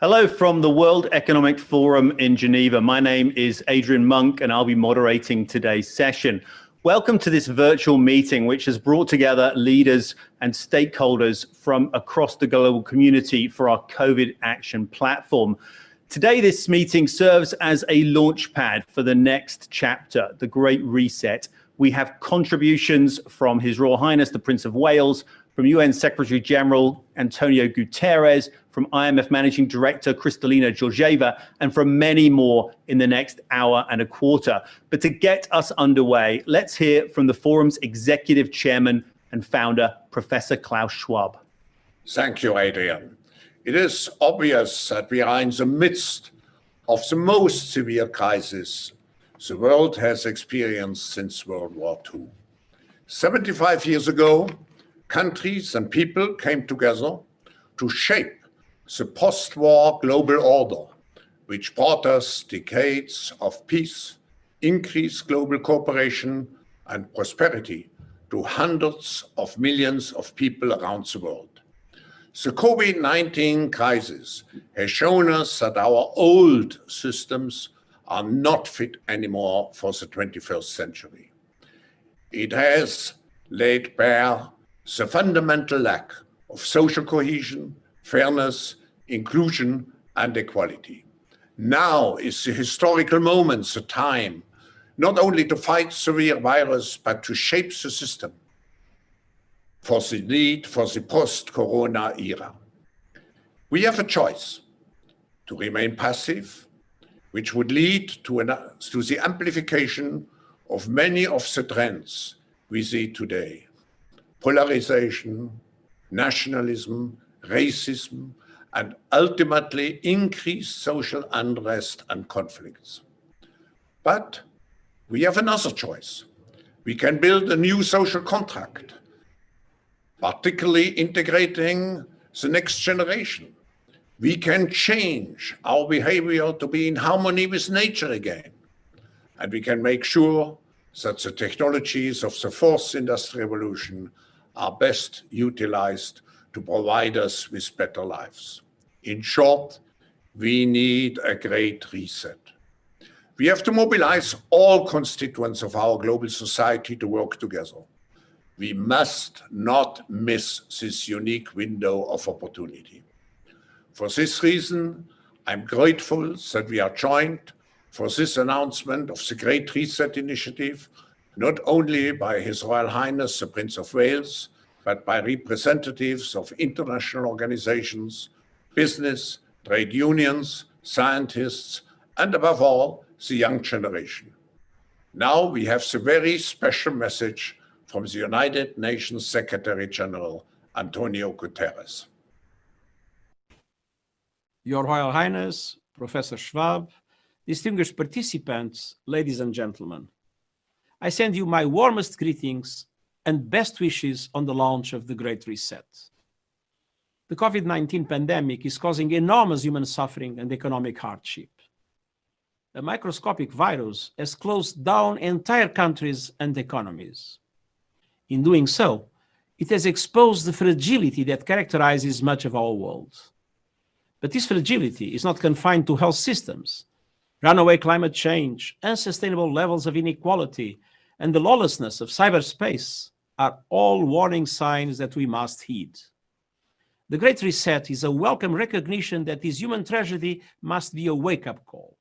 Hello from the World Economic Forum in Geneva. My name is Adrian Monck and I'll be moderating today's session. Welcome to this virtual meeting, which has brought together leaders and stakeholders from across the global community for our COVID action platform. Today, this meeting serves as a launchpad for the next chapter, the Great Reset. We have contributions from His Royal Highness, the Prince of Wales, from UN Secretary General Antonio Guterres, from IMF Managing Director Kristalina Georgieva, and from many more in the next hour and a quarter. But to get us underway, let's hear from the forum's executive chairman and founder, Professor Klaus Schwab. Thank you, Adrian. It is obvious that we are in the midst of the most severe crisis the world has experienced since World War II. 75 years ago, countries and people came together to shape the post-war global order, which brought us decades of peace, increased global cooperation and prosperity to hundreds of millions of people around the world. The COVID-19 crisis has shown us that our old systems are not fit anymore for the 21st century. It has laid bare the fundamental lack of social cohesion, fairness, inclusion, and equality. Now is the historical moment, the time, not only to fight severe virus, but to shape the system for the need for the post-corona era. We have a choice to remain passive, which would lead to, an, to the amplification of many of the trends we see today polarization, nationalism, racism, and ultimately increased social unrest and conflicts. But we have another choice. We can build a new social contract, particularly integrating the next generation. We can change our behavior to be in harmony with nature again. And we can make sure that the technologies of the fourth industrial revolution are best utilized to provide us with better lives. In short, we need a great reset. We have to mobilize all constituents of our global society to work together. We must not miss this unique window of opportunity. For this reason, I'm grateful that we are joined for this announcement of the Great Reset Initiative not only by His Royal Highness the Prince of Wales, but by representatives of international organizations, business, trade unions, scientists, and above all, the young generation. Now we have the very special message from the United Nations Secretary General, Antonio Guterres. Your Royal Highness, Professor Schwab, distinguished participants, ladies and gentlemen. I send you my warmest greetings and best wishes on the launch of the Great Reset. The COVID-19 pandemic is causing enormous human suffering and economic hardship. A microscopic virus has closed down entire countries and economies. In doing so, it has exposed the fragility that characterizes much of our world. But this fragility is not confined to health systems. Runaway climate change, unsustainable levels of inequality, and the lawlessness of cyberspace are all warning signs that we must heed. The Great Reset is a welcome recognition that this human tragedy must be a wake-up call.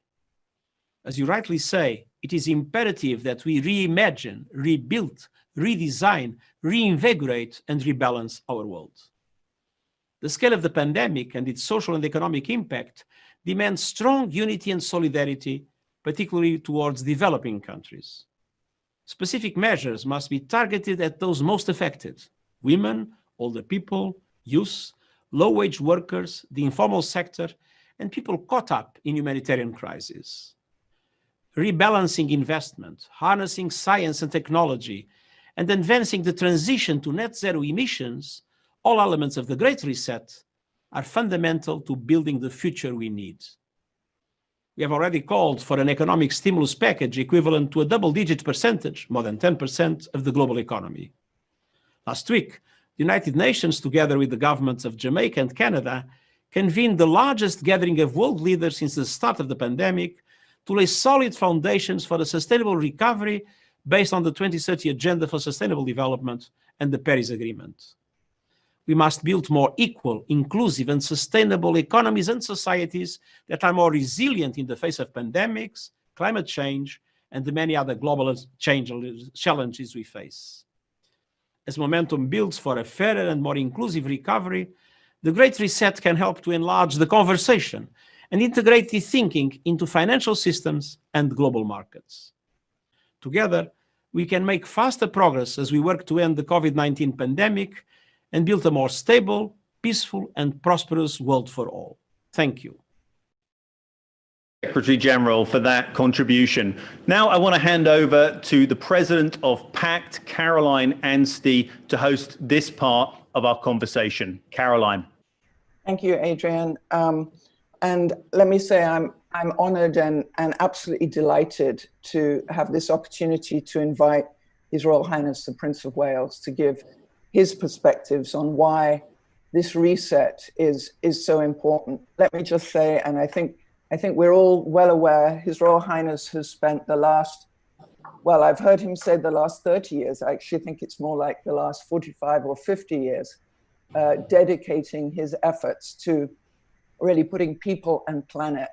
As you rightly say, it is imperative that we reimagine, rebuild, redesign, reinvigorate, and rebalance our world. The scale of the pandemic and its social and economic impact demands strong unity and solidarity, particularly towards developing countries specific measures must be targeted at those most affected, women, older people, youth, low-wage workers, the informal sector, and people caught up in humanitarian crises. Rebalancing investment, harnessing science and technology, and advancing the transition to net zero emissions, all elements of the Great Reset, are fundamental to building the future we need. We have already called for an economic stimulus package equivalent to a double-digit percentage, more than 10% of the global economy. Last week, the United Nations, together with the governments of Jamaica and Canada, convened the largest gathering of world leaders since the start of the pandemic to lay solid foundations for a sustainable recovery based on the 2030 Agenda for Sustainable Development and the Paris Agreement. We must build more equal, inclusive and sustainable economies and societies that are more resilient in the face of pandemics, climate change, and the many other global challenges we face. As momentum builds for a fairer and more inclusive recovery, the Great Reset can help to enlarge the conversation and integrate the thinking into financial systems and global markets. Together, we can make faster progress as we work to end the COVID-19 pandemic and build a more stable, peaceful and prosperous world for all. Thank you. Secretary General for that contribution. Now I want to hand over to the President of PACT, Caroline Anstey, to host this part of our conversation. Caroline. Thank you, Adrian. Um, and let me say I'm, I'm honored and, and absolutely delighted to have this opportunity to invite His Royal Highness the Prince of Wales to give his perspectives on why this reset is, is so important. Let me just say, and I think I think we're all well aware His Royal Highness has spent the last, well, I've heard him say the last 30 years. I actually think it's more like the last 45 or 50 years, uh, dedicating his efforts to really putting people and planet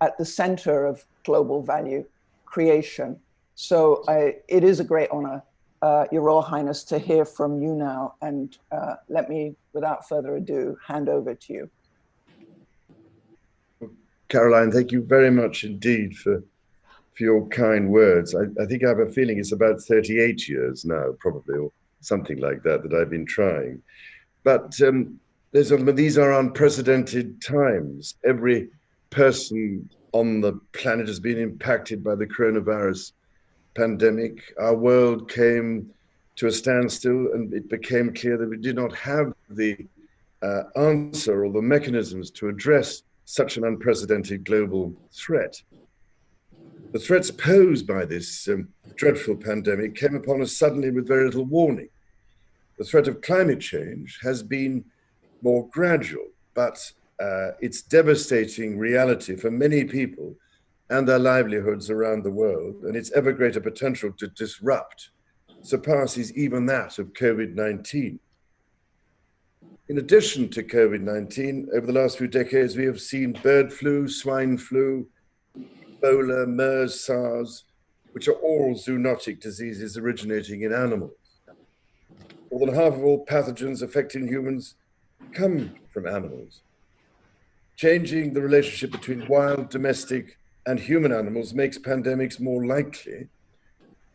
at the center of global value creation. So I, it is a great honor, uh, Your Royal Highness, to hear from you now. And uh, let me, without further ado, hand over to you. Caroline, thank you very much indeed for for your kind words. I, I, think I have a feeling it's about 38 years now, probably, or something like that, that I've been trying. But um, a, these are unprecedented times. Every person on the planet has been impacted by the coronavirus pandemic. Our world came to a standstill, and it became clear that we did not have the uh, answer or the mechanisms to address such an unprecedented global threat. The threats posed by this um, dreadful pandemic came upon us suddenly with very little warning. The threat of climate change has been more gradual, but uh, its devastating reality for many people and their livelihoods around the world and its ever greater potential to disrupt surpasses even that of COVID-19. In addition to COVID-19, over the last few decades, we have seen bird flu, swine flu, Ebola, MERS, SARS, which are all zoonotic diseases originating in animals. More than half of all pathogens affecting humans come from animals. Changing the relationship between wild, domestic, and human animals makes pandemics more likely,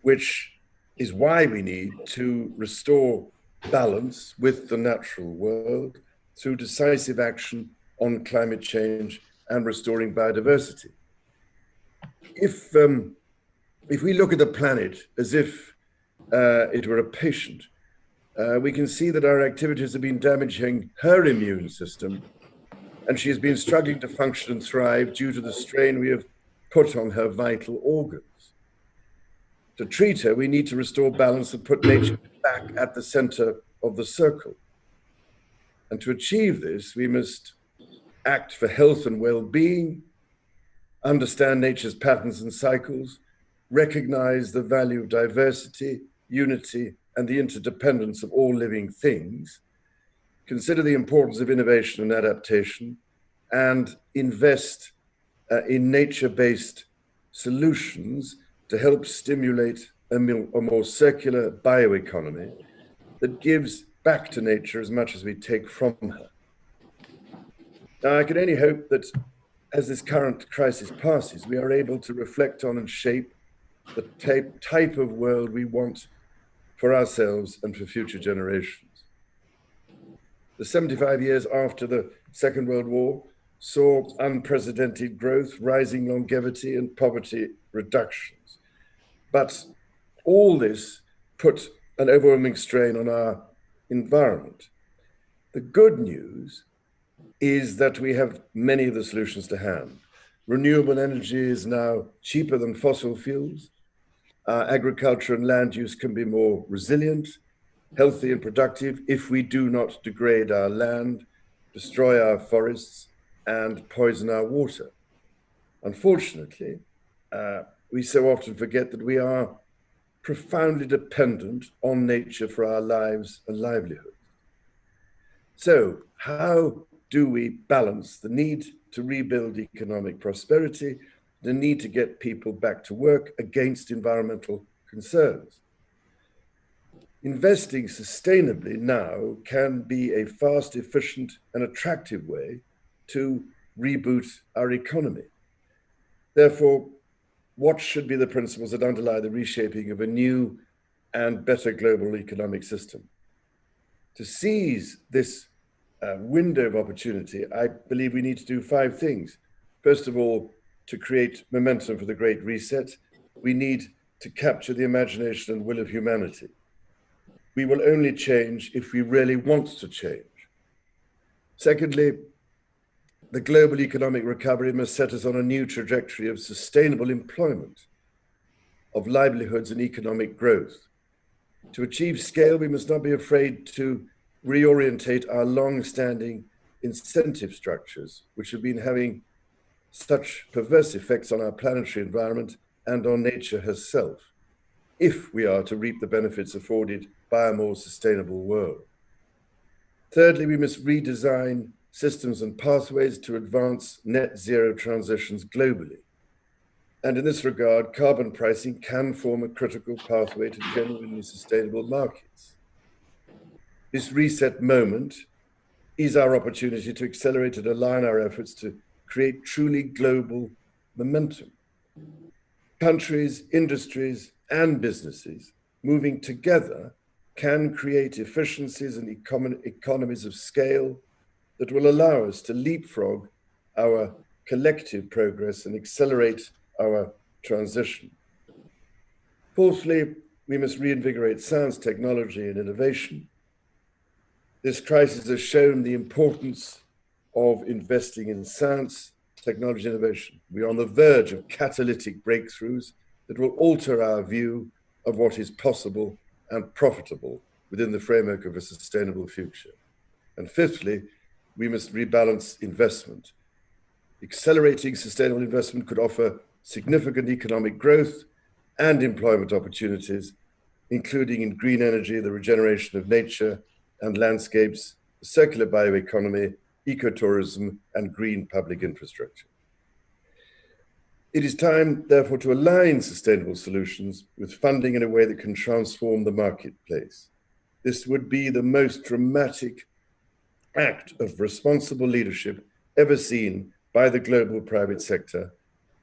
which is why we need to restore balance with the natural world through decisive action on climate change and restoring biodiversity. If, um, if we look at the planet as if uh, it were a patient, uh, we can see that our activities have been damaging her immune system and she has been struggling to function and thrive due to the strain we have put on her vital organs. To treat her, we need to restore balance and put nature back at the center of the circle. And to achieve this, we must act for health and well-being, understand nature's patterns and cycles, recognize the value of diversity, unity, and the interdependence of all living things, consider the importance of innovation and adaptation, and invest uh, in nature-based solutions to help stimulate a, a more circular bioeconomy that gives back to nature as much as we take from her. Now, I can only hope that as this current crisis passes, we are able to reflect on and shape the type, type of world we want for ourselves and for future generations. The 75 years after the Second World War saw unprecedented growth, rising longevity, and poverty reductions. But all this put an overwhelming strain on our environment. The good news is that we have many of the solutions to hand. Renewable energy is now cheaper than fossil fuels. Our agriculture and land use can be more resilient, healthy and productive if we do not degrade our land, destroy our forests, and poison our water. Unfortunately, uh, we so often forget that we are profoundly dependent on nature for our lives and livelihood. So, how do we balance the need to rebuild economic prosperity, the need to get people back to work against environmental concerns? Investing sustainably now can be a fast, efficient, and attractive way to reboot our economy. Therefore, what should be the principles that underlie the reshaping of a new and better global economic system? To seize this uh, window of opportunity, I believe we need to do five things. First of all, to create momentum for the Great Reset, we need to capture the imagination and will of humanity. We will only change if we really want to change. Secondly, the global economic recovery must set us on a new trajectory of sustainable employment, of livelihoods and economic growth. To achieve scale, we must not be afraid to reorientate our long-standing incentive structures, which have been having such perverse effects on our planetary environment and on nature herself, if we are to reap the benefits afforded by a more sustainable world. Thirdly, we must redesign systems and pathways to advance net zero transitions globally. And in this regard, carbon pricing can form a critical pathway to genuinely sustainable markets. This reset moment is our opportunity to accelerate and align our efforts to create truly global momentum. Countries, industries, and businesses moving together can create efficiencies and econ economies of scale that will allow us to leapfrog our collective progress and accelerate our transition. Fourthly, we must reinvigorate science, technology, and innovation. This crisis has shown the importance of investing in science, technology, innovation. We are on the verge of catalytic breakthroughs that will alter our view of what is possible and profitable within the framework of a sustainable future. And fifthly, we must rebalance investment. Accelerating sustainable investment could offer significant economic growth and employment opportunities, including in green energy, the regeneration of nature and landscapes, circular bioeconomy, ecotourism, and green public infrastructure. It is time, therefore, to align sustainable solutions with funding in a way that can transform the marketplace. This would be the most dramatic act of responsible leadership ever seen by the global private sector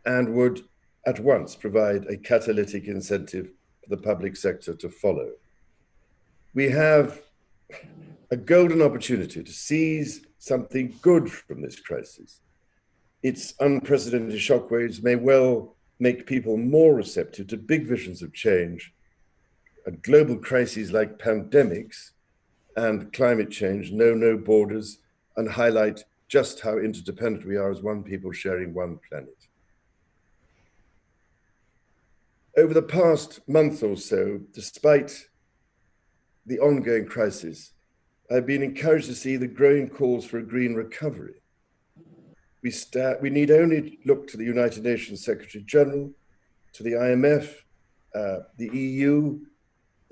and would at once provide a catalytic incentive for the public sector to follow. We have a golden opportunity to seize something good from this crisis. Its unprecedented shockwaves may well make people more receptive to big visions of change. And global crises like pandemics and climate change know no borders and highlight just how interdependent we are as one people sharing one planet. Over the past month or so, despite the ongoing crisis, I've been encouraged to see the growing calls for a green recovery. We, we need only look to the United Nations Secretary General, to the IMF, uh, the EU,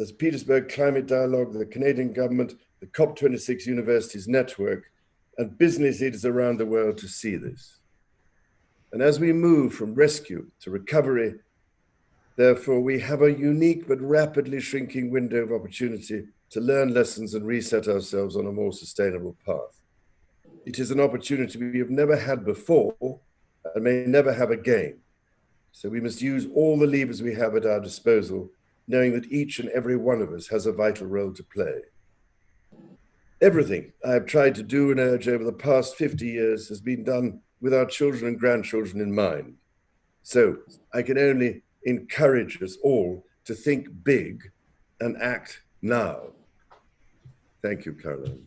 the Petersberg Climate Dialogue, the Canadian government, the COP26 Universities Network, and business leaders around the world to see this. And as we move from rescue to recovery, therefore, we have a unique but rapidly shrinking window of opportunity to learn lessons and reset ourselves on a more sustainable path. It is an opportunity we have never had before and may never have again. So we must use all the levers we have at our disposal knowing that each and every one of us has a vital role to play. Everything I have tried to do and urge over the past 50 years has been done with our children and grandchildren in mind. So I can only encourage us all to think big and act now. Thank you, Caroline.